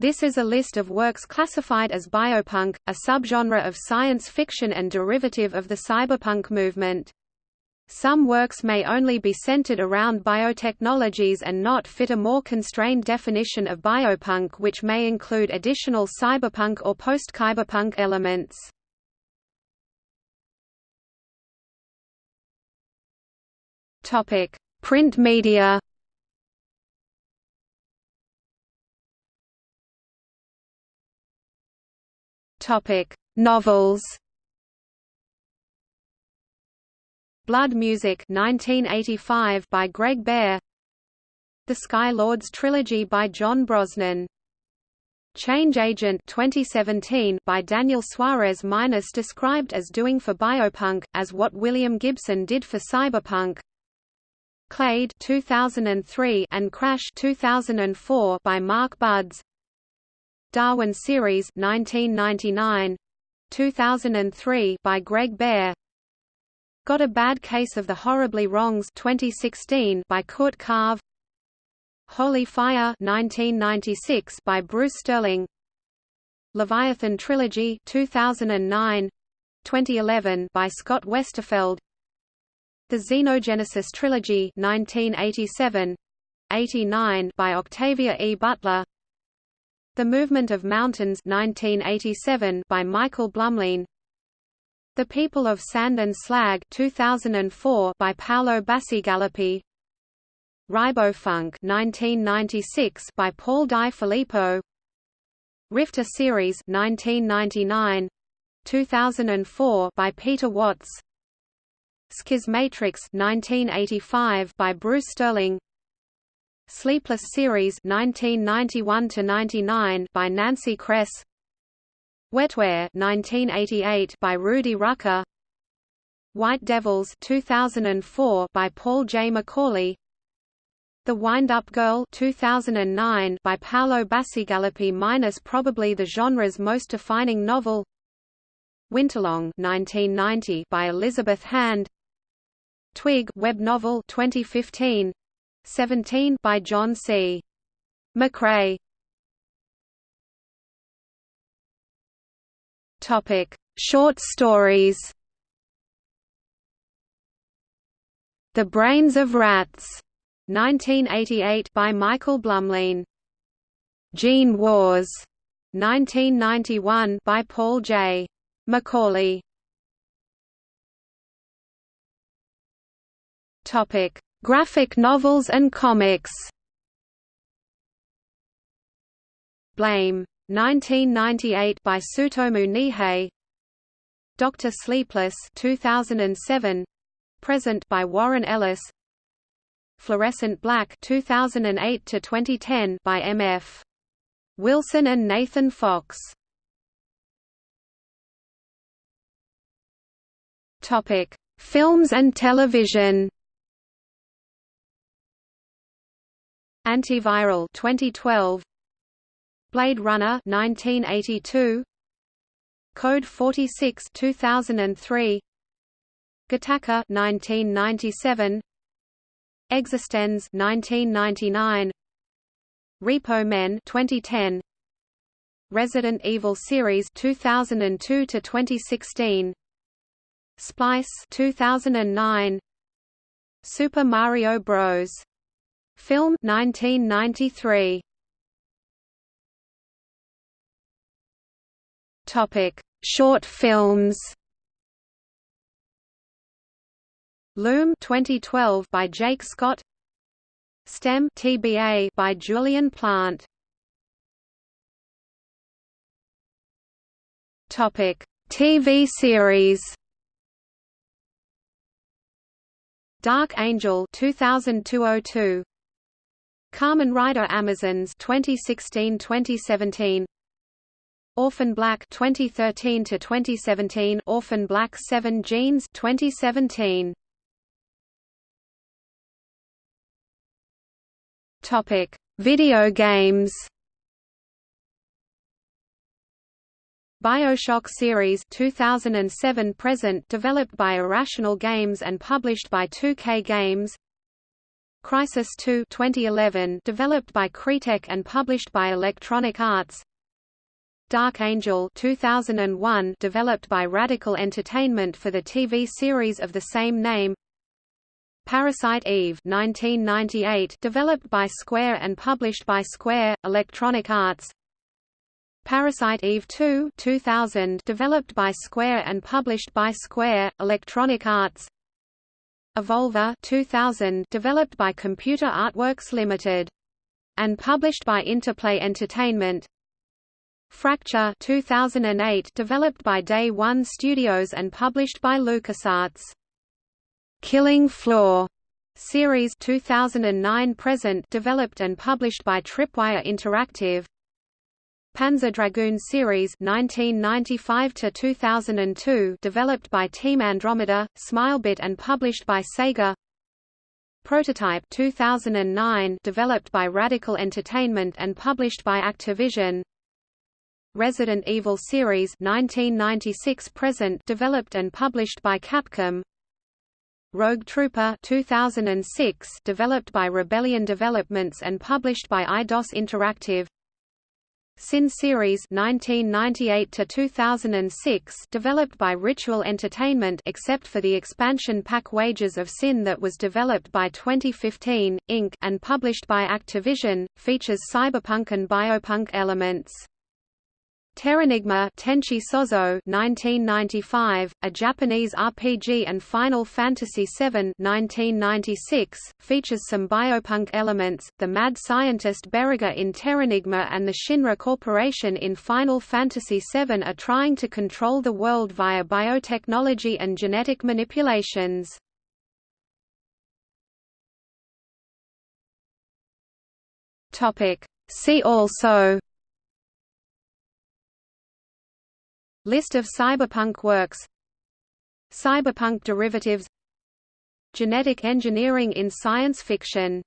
This is a list of works classified as biopunk, a subgenre of science fiction and derivative of the cyberpunk movement. Some works may only be centered around biotechnologies and not fit a more constrained definition of biopunk which may include additional cyberpunk or post-cyberpunk elements. Print media Novels. Blood Music 1985 by Greg Bear The Sky Lords trilogy by John Brosnan. Change Agent 2017 by Daniel Suarez Minus described as doing for biopunk, as what William Gibson did for cyberpunk. Clade 2003 and Crash 2004 by Mark Budz Darwin Series 1999 2003 by Greg Bear Got a Bad Case of the Horribly Wrongs 2016 by Kurt Karve Holy Fire 1996 by Bruce Sterling. Leviathan Trilogy 2009 2011 by Scott Westerfeld. The Xenogenesis Trilogy 1987 89 by Octavia E. Butler The Movement of Mountains 1987 by Michael Blumlein. The People of Sand and Slag 2004 by Paolo Bacigalupi Ribofunk 1996 by Paul Di Filippo. Rifter Series 1999 2004 by Peter Watts. Schismatrix 1985 by Bruce Sterling Sleepless Series 1991 to 99 by Nancy Kress. Wetware 1988 by Rudy Rucker. White Devils 2004 by Paul J. McAuley The Wind-Up Girl 2009 by Paolo Bacigalupi minus probably the genre's most defining novel. Winterlong 1990 by Elizabeth Hand. Twig web novel 2015 17 by John C. McCrae Topic: Short stories. The Brains of Rats, 1988 by Michael Blumlein. Gene Wars, 1991 by Paul J. McAuley. Topic: Graphic novels and comics. Blame 1998 by Tsutomu Nihei. Dr. Sleepless 2007 Present by Warren Ellis. Fluorescent Black 2008 to 2010 by MF Wilson and Nathan Fox. Topic Films and television Antiviral 2012 Blade Runner 1982 Code 46 2003 Gattaca 1997 Existenz 1999 Repo Men 2010 Resident Evil series 2002 to 2016 Splice 2009 Super Mario Bros. Film 1993 Topic: Short films. Loom 2012 by Jake Scott. STEM TBA by Julian Plant. Topic: TV series. Dark Angel 2002 Kamen Rider Amazons 2016-2017 Orphan Black 2013 to 2017 Orphan Black 7 Genes 2017 Topic Video games. BioShock series 2007 present developed by Irrational Games and published by 2K Games Crysis 2 2011 developed by Crytek and published by Electronic Arts. Dark Angel 2001 developed by Radical Entertainment for the TV series of the same name. Parasite Eve 1998 developed by Square and published by Square Electronic Arts. Parasite Eve 2 2000 developed by Square and published by Square Electronic Arts Evolver 2000 developed by Computer Artworks Limited and published by Interplay Entertainment Fracture 2008 developed by Day One Studios and published by LucasArts. Killing Floor series 2009 present developed and published by Tripwire Interactive. Panzer Dragoon series 1995 to 2002 developed by Team Andromeda, Smilebit and published by Sega. Prototype 2009 developed by Radical Entertainment and published by Activision. Resident Evil series 1996 present developed and published by Capcom Rogue Trooper 2006 developed by Rebellion Developments and published by Eidos Interactive Sin series 1998 to 2006 developed by Ritual Entertainment except for the expansion pack Wages of Sin that was developed by 2015 Inc and published by Activision features cyberpunk and biopunk elements Terranigma Tenchi Sozo 1995, a Japanese RPG and Final Fantasy VII 1996, features some biopunk elements, the mad scientist Beruga in Terranigma and the Shinra Corporation in Final Fantasy VII are trying to control the world via biotechnology and genetic manipulations. See also List of cyberpunk works. Cyberpunk derivatives. Genetic engineering in science fiction